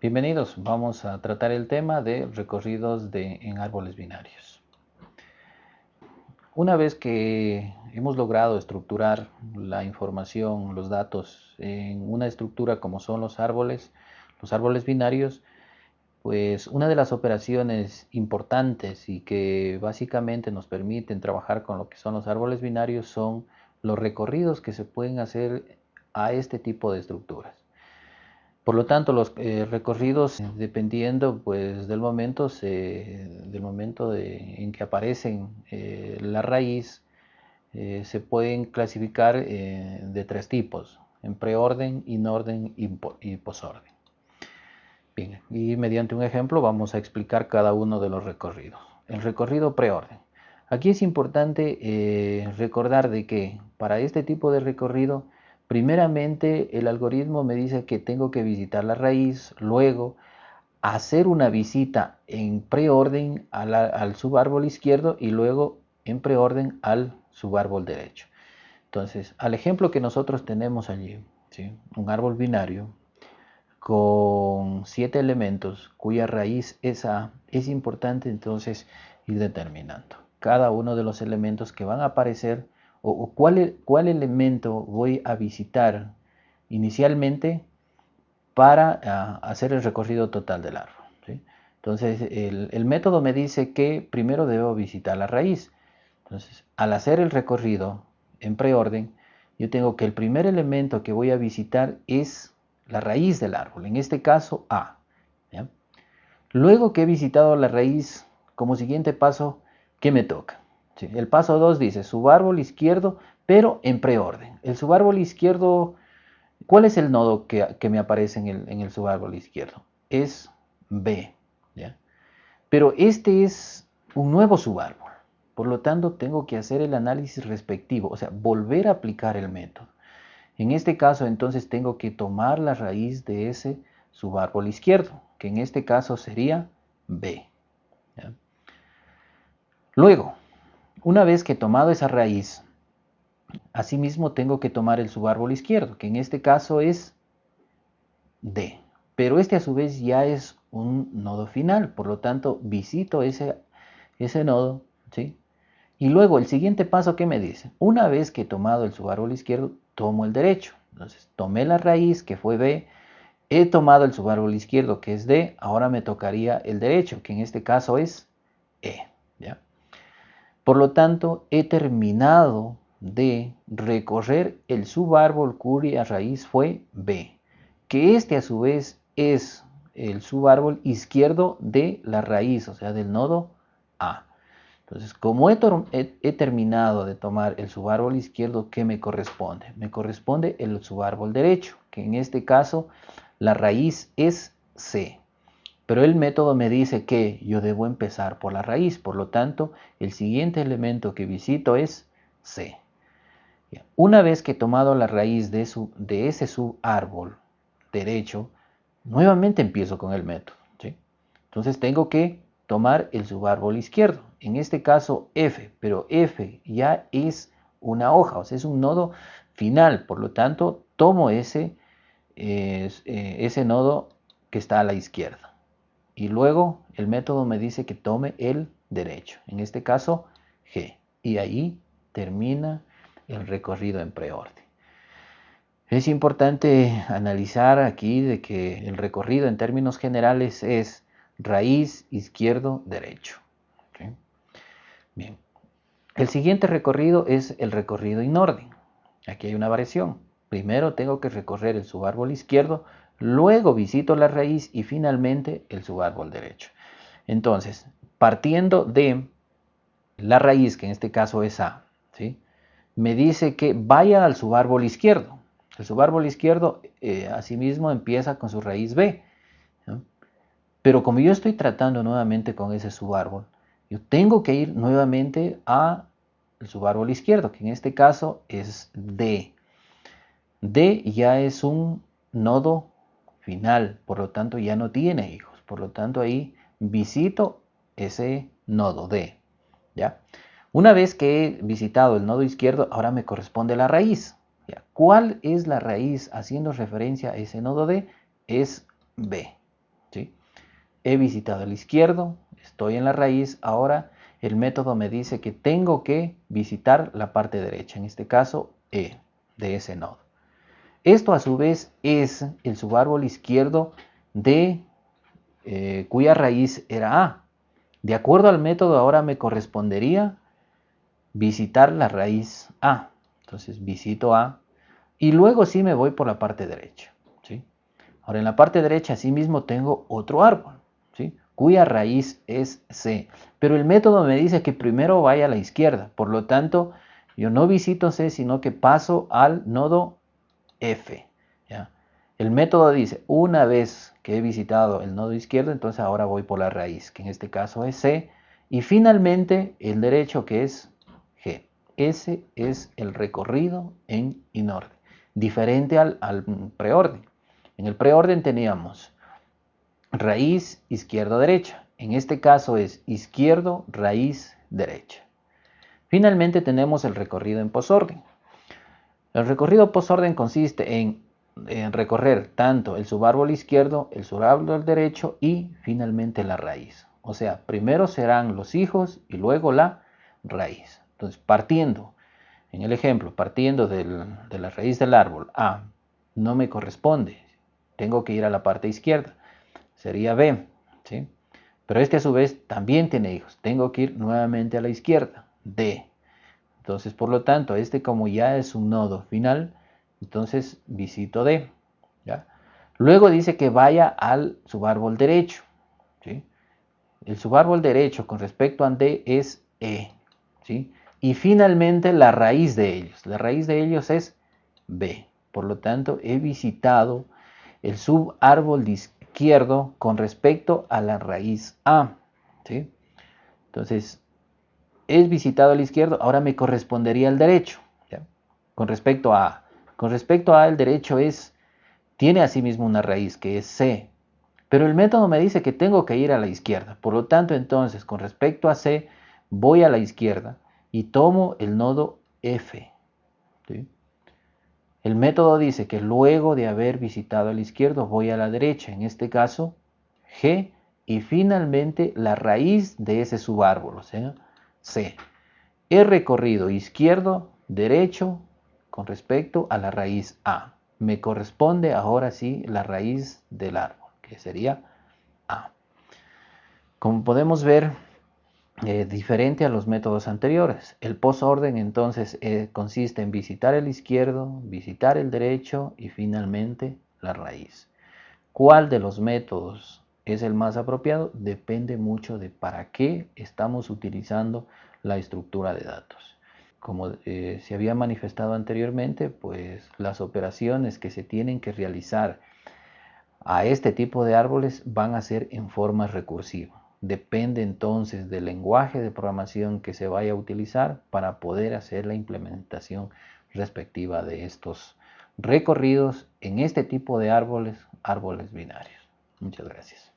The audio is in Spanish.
Bienvenidos, vamos a tratar el tema de recorridos de, en árboles binarios. Una vez que hemos logrado estructurar la información, los datos en una estructura como son los árboles, los árboles binarios, pues una de las operaciones importantes y que básicamente nos permiten trabajar con lo que son los árboles binarios son los recorridos que se pueden hacer a este tipo de estructuras. Por lo tanto, los eh, recorridos, dependiendo pues, del momento, del momento en que aparecen eh, la raíz, eh, se pueden clasificar de tres tipos, en preorden, inorden y, y posorden. Bien, y mediante un ejemplo vamos a explicar cada uno de los recorridos. El recorrido preorden. Aquí es importante recordar de que para este tipo de recorrido Primeramente, el algoritmo me dice que tengo que visitar la raíz, luego hacer una visita en preorden al, subárbol izquierdo y luego en preorden al subárbol derecho. Entonces, al ejemplo que nosotros tenemos allí, un árbol binario con siete elementos cuya raíz es A, es importante entonces ir determinando cada uno de los elementos que van a aparecer o, cuál, cuál, elemento voy a visitar inicialmente para ah, hacer el recorrido total del árbol. Entonces el, el, método me dice que primero debo visitar la raíz. Entonces al hacer el recorrido en preorden, yo tengo que el primer elemento que voy a visitar es la raíz del árbol, en este caso A. Luego que he visitado la raíz, como siguiente paso, ¿qué me toca? El paso 2 dice subárbol izquierdo, pero en preorden. El subárbol izquierdo, ¿cuál es el nodo que, me aparece en el, subárbol izquierdo? Es B. Pero este es un nuevo subárbol. Por lo tanto, tengo que hacer el análisis respectivo, o sea, volver a aplicar el método. En este caso, entonces, tengo que tomar la raíz de ese subárbol izquierdo, que en este caso sería B. Luego, una vez que he tomado esa raíz, asimismo tengo que tomar el subárbol izquierdo, que en este caso es D. Pero este a su vez ya es un nodo final, por lo tanto visito ese, ese nodo, ¿sí? Y luego el siguiente paso, ¿qué me dice? Una vez que he tomado el subárbol izquierdo, tomo el derecho. Entonces tomé la raíz que fue B, he tomado el subárbol izquierdo que es D, ahora me tocaría el derecho, que en este caso es E. Por lo tanto, he terminado de recorrer el subárbol cuya raíz fue B, que este a su vez es el subárbol izquierdo de la raíz, o sea, del nodo A. Entonces, como he, terminado de tomar el subárbol izquierdo, ¿qué me corresponde? Me corresponde el subárbol derecho, que en este caso la raíz es C. Pero el método me dice que yo debo empezar por la raíz, por lo tanto, el siguiente elemento que visito es C. Una vez que he tomado la raíz de, ese subárbol derecho, nuevamente empiezo con el método. Entonces tengo que tomar el subárbol izquierdo, en este caso F, pero F ya es una hoja, o sea, es un nodo final, por lo tanto, tomo ese, eh, ese nodo que está a la izquierda y luego el método me dice que tome el derecho, en este caso G, y ahí termina el recorrido en preorden. Es importante analizar aquí de que el recorrido en términos generales es raíz izquierdo derecho. Bien. El siguiente recorrido es el recorrido en orden. Aquí hay una variación. Primero tengo que recorrer el subárbol izquierdo Luego visito la raíz y finalmente el subárbol derecho. Entonces, partiendo de la raíz, que en este caso es A, ¿sí? me dice que vaya al subárbol izquierdo. El subárbol izquierdo, eh, asimismo, empieza con su raíz B. Pero como yo estoy tratando nuevamente con ese subárbol, yo tengo que ir nuevamente a el subárbol izquierdo, que en este caso es D. D ya es un nodo final, por lo tanto ya no tiene hijos, por lo tanto ahí visito ese nodo D, ¿ya? Una vez que he visitado el nodo izquierdo, ahora me corresponde la raíz. ¿Cuál es la raíz haciendo referencia a ese nodo D? Es B. he visitado el izquierdo, estoy en la raíz, ahora el método me dice que tengo que visitar la parte derecha, en este caso E de ese nodo. Esto a su vez es el subárbol izquierdo de eh, cuya raíz era A. De acuerdo al método ahora me correspondería visitar la raíz A. Entonces visito A y luego sí me voy por la parte derecha. ¿sí? Ahora en la parte derecha mismo tengo otro árbol, ¿sí? cuya raíz es C. Pero el método me dice que primero vaya a la izquierda. Por lo tanto, yo no visito C, sino que paso al nodo F. El método dice, una vez que he visitado el nodo izquierdo, entonces ahora voy por la raíz, que en este caso es C. Y finalmente el derecho que es G. Ese es el recorrido en inorden, diferente al, al preorden. En el preorden teníamos raíz izquierdo-derecha. En este caso es izquierdo, raíz, derecha. Finalmente tenemos el recorrido en posorden. El recorrido posorden consiste en, recorrer tanto el subárbol izquierdo, el subárbol derecho y finalmente la raíz. O sea, primero serán los hijos y luego la raíz. Entonces, partiendo, en el ejemplo, partiendo de la raíz del árbol A, no me corresponde. Tengo que ir a la parte izquierda. Sería B, ¿sí? Pero este a su vez también tiene hijos. Tengo que ir nuevamente a la izquierda. D. Entonces, por lo tanto, este como ya es un nodo final, entonces visito D. ¿ya? Luego dice que vaya al subárbol derecho. ¿sí? El subárbol derecho con respecto a D es E. ¿sí? Y finalmente la raíz de ellos. La raíz de ellos es B. Por lo tanto, he visitado el subárbol izquierdo con respecto a la raíz A. ¿sí? Entonces, he visitado el izquierdo, ahora me correspondería el derecho. Con respecto a. Con respecto a el derecho es, tiene asimismo una raíz que es C. Pero el método me dice que tengo que ir a la izquierda. Por lo tanto, entonces, con respecto a C, voy a la izquierda y tomo el nodo F. El método dice que luego de haber visitado el izquierdo voy a la derecha, en este caso G, y finalmente la raíz de ese subárbol, o sea, C. He recorrido izquierdo, derecho con respecto a la raíz A. Me corresponde ahora sí la raíz del árbol, que sería A. Como podemos ver, eh, diferente a los métodos anteriores. El posorden entonces eh, consiste en visitar el izquierdo, visitar el derecho y finalmente la raíz. ¿Cuál de los métodos es el más apropiado? Depende mucho de para qué estamos utilizando la estructura de datos. Como eh, se había manifestado anteriormente, pues las operaciones que se tienen que realizar a este tipo de árboles van a ser en forma recursiva. Depende entonces del lenguaje de programación que se vaya a utilizar para poder hacer la implementación respectiva de estos recorridos en este tipo de árboles, árboles binarios. Muchas gracias.